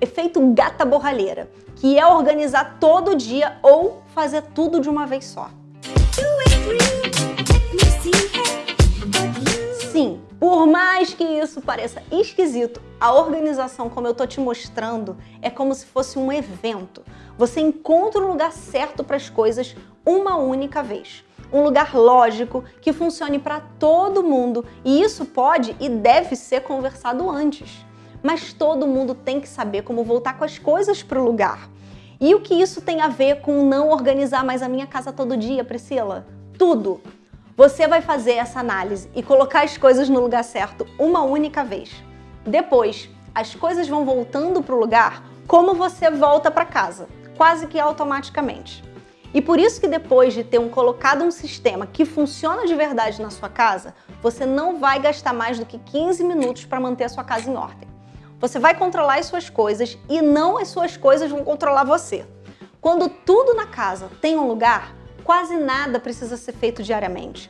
efeito gata borralheira, que é organizar todo dia ou fazer tudo de uma vez só. Sim, por mais que isso pareça esquisito, a organização, como eu tô te mostrando, é como se fosse um evento. Você encontra o lugar certo para as coisas uma única vez. Um lugar lógico, que funcione para todo mundo, e isso pode e deve ser conversado antes. Mas todo mundo tem que saber como voltar com as coisas para o lugar. E o que isso tem a ver com não organizar mais a minha casa todo dia, Priscila? Tudo! Você vai fazer essa análise e colocar as coisas no lugar certo uma única vez. Depois, as coisas vão voltando para o lugar como você volta para casa, quase que automaticamente. E por isso que depois de ter um, colocado um sistema que funciona de verdade na sua casa, você não vai gastar mais do que 15 minutos para manter a sua casa em ordem. Você vai controlar as suas coisas e não as suas coisas vão controlar você. Quando tudo na casa tem um lugar, quase nada precisa ser feito diariamente.